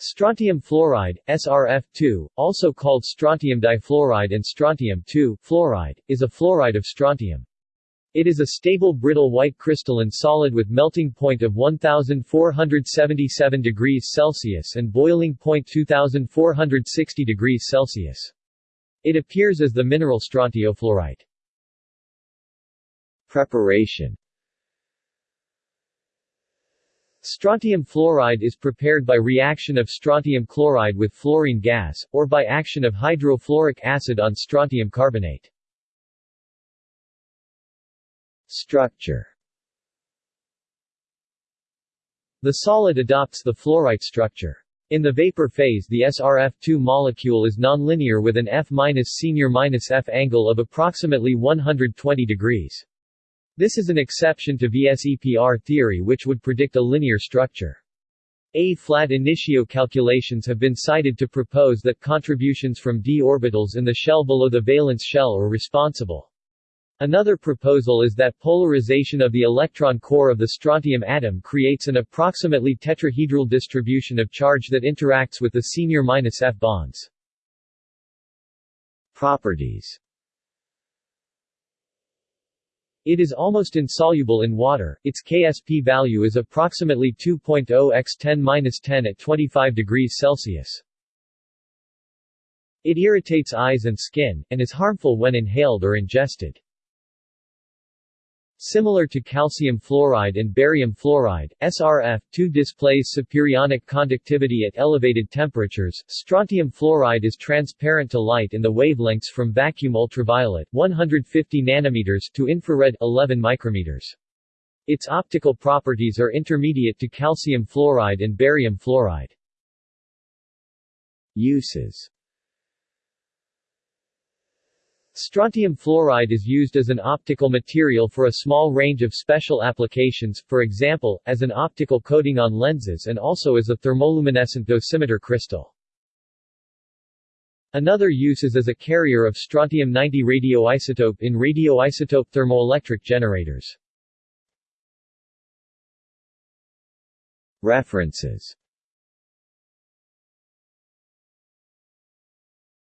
Strontium fluoride, SRF2, also called strontium difluoride and strontium fluoride, is a fluoride of strontium. It is a stable brittle white crystalline solid with melting point of 1477 degrees Celsius and boiling point 2460 degrees Celsius. It appears as the mineral strontiofluorite. Preparation Strontium fluoride is prepared by reaction of strontium chloride with fluorine gas, or by action of hydrofluoric acid on strontium carbonate. Structure The solid adopts the fluorite structure. In the vapor phase the SRF2 molecule is nonlinear with an F-senior-F angle of approximately 120 degrees. This is an exception to VSEPR theory which would predict a linear structure. A-flat initio calculations have been cited to propose that contributions from d orbitals in the shell below the valence shell are responsible. Another proposal is that polarization of the electron core of the strontium atom creates an approximately tetrahedral distribution of charge that interacts with the senior-F bonds. Properties it is almost insoluble in water, its Ksp value is approximately 2.0 x 10-10 at 25 degrees Celsius. It irritates eyes and skin, and is harmful when inhaled or ingested. Similar to calcium fluoride and barium fluoride, SRF2 displays superionic conductivity at elevated temperatures. Strontium fluoride is transparent to light in the wavelengths from vacuum ultraviolet 150 nanometers to infrared 11 micrometers. Its optical properties are intermediate to calcium fluoride and barium fluoride. Uses Strontium fluoride is used as an optical material for a small range of special applications, for example, as an optical coating on lenses and also as a thermoluminescent dosimeter crystal. Another use is as a carrier of strontium-90 radioisotope in radioisotope thermoelectric generators. References